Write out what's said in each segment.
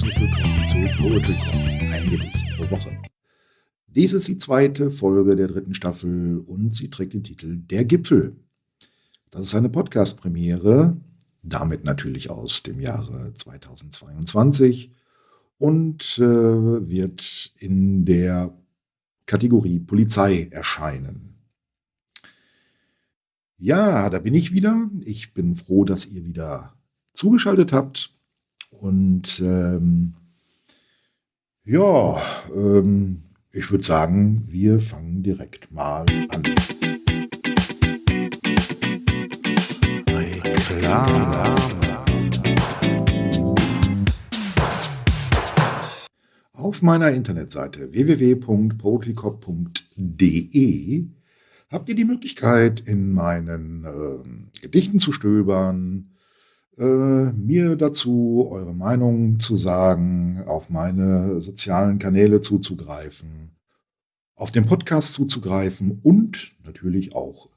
Poetry Talk, ein Gedicht pro Woche. Dies ist die zweite Folge der dritten Staffel und sie trägt den Titel Der Gipfel. Das ist eine Podcast-Premiere, damit natürlich aus dem Jahre 2022 und äh, wird in der Kategorie Polizei erscheinen. Ja, da bin ich wieder. Ich bin froh, dass ihr wieder zugeschaltet habt. Und ähm, ja, ähm, ich würde sagen, wir fangen direkt mal an. Reklame. Auf meiner Internetseite www.poetrycop.de habt ihr die Möglichkeit, in meinen äh, Gedichten zu stöbern, äh, mir dazu eure Meinung zu sagen, auf meine sozialen Kanäle zuzugreifen, auf den Podcast zuzugreifen und natürlich auch,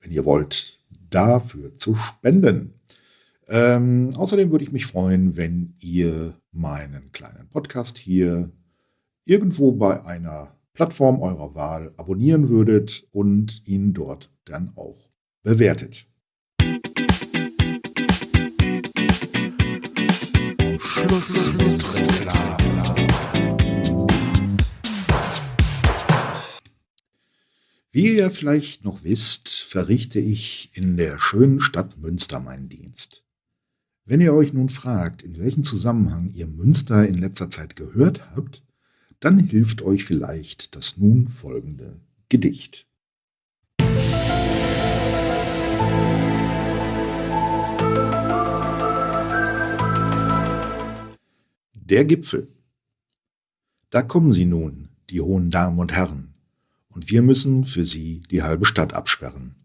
wenn ihr wollt, dafür zu spenden. Ähm, außerdem würde ich mich freuen, wenn ihr meinen kleinen Podcast hier irgendwo bei einer Plattform eurer Wahl abonnieren würdet und ihn dort dann auch bewertet. Wie ihr vielleicht noch wisst, verrichte ich in der schönen Stadt Münster meinen Dienst. Wenn ihr euch nun fragt, in welchem Zusammenhang ihr Münster in letzter Zeit gehört habt, dann hilft euch vielleicht das nun folgende Gedicht. Der Gipfel. Da kommen sie nun, die hohen Damen und Herren, und wir müssen für sie die halbe Stadt absperren.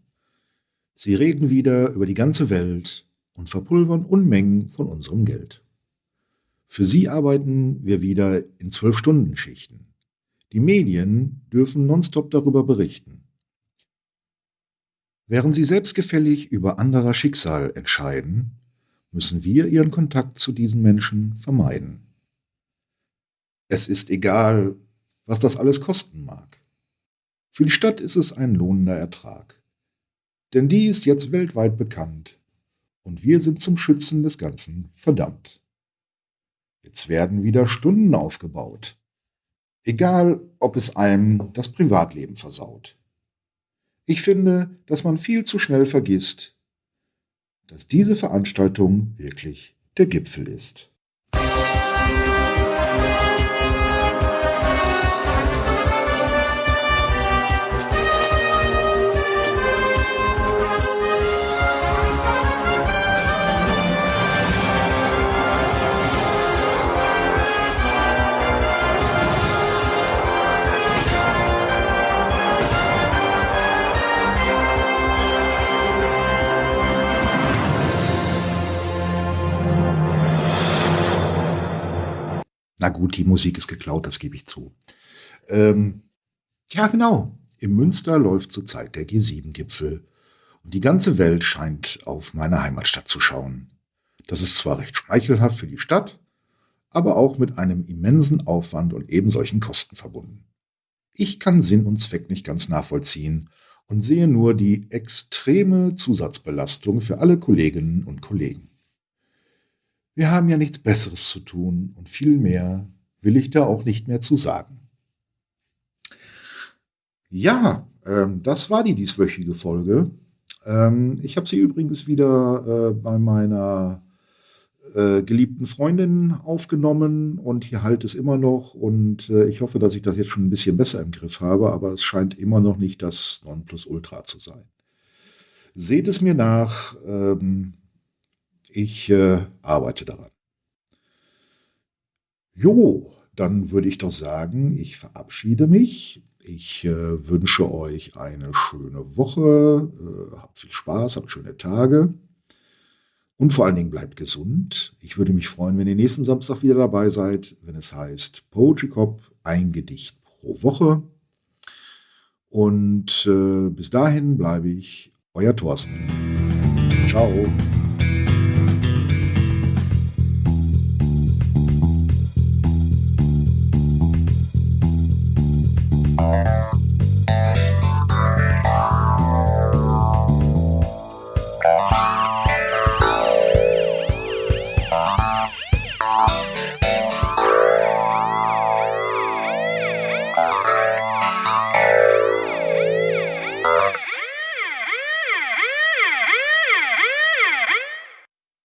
Sie reden wieder über die ganze Welt und verpulvern Unmengen von unserem Geld. Für sie arbeiten wir wieder in Zwölf-Stunden-Schichten. Die Medien dürfen nonstop darüber berichten. Während sie selbstgefällig über anderer Schicksal entscheiden, müssen wir ihren Kontakt zu diesen Menschen vermeiden. Es ist egal, was das alles kosten mag. Für die Stadt ist es ein lohnender Ertrag. Denn die ist jetzt weltweit bekannt und wir sind zum Schützen des Ganzen verdammt. Jetzt werden wieder Stunden aufgebaut. Egal, ob es einem das Privatleben versaut. Ich finde, dass man viel zu schnell vergisst, dass diese Veranstaltung wirklich der Gipfel ist. Na gut, die Musik ist geklaut, das gebe ich zu. Ähm, ja, genau. Im Münster läuft zurzeit der G7-Gipfel. Und die ganze Welt scheint auf meine Heimatstadt zu schauen. Das ist zwar recht schmeichelhaft für die Stadt, aber auch mit einem immensen Aufwand und eben solchen Kosten verbunden. Ich kann Sinn und Zweck nicht ganz nachvollziehen und sehe nur die extreme Zusatzbelastung für alle Kolleginnen und Kollegen. Wir haben ja nichts Besseres zu tun und viel mehr will ich da auch nicht mehr zu sagen. Ja, ähm, das war die dieswöchige Folge. Ähm, ich habe sie übrigens wieder äh, bei meiner äh, geliebten Freundin aufgenommen und hier halt es immer noch und äh, ich hoffe, dass ich das jetzt schon ein bisschen besser im Griff habe, aber es scheint immer noch nicht das Nonplusultra zu sein. Seht es mir nach. Ähm, ich äh, arbeite daran. Jo, dann würde ich doch sagen, ich verabschiede mich. Ich äh, wünsche euch eine schöne Woche. Äh, habt viel Spaß, habt schöne Tage. Und vor allen Dingen bleibt gesund. Ich würde mich freuen, wenn ihr nächsten Samstag wieder dabei seid, wenn es heißt Poetry Cop, ein Gedicht pro Woche. Und äh, bis dahin bleibe ich euer Thorsten. Ciao.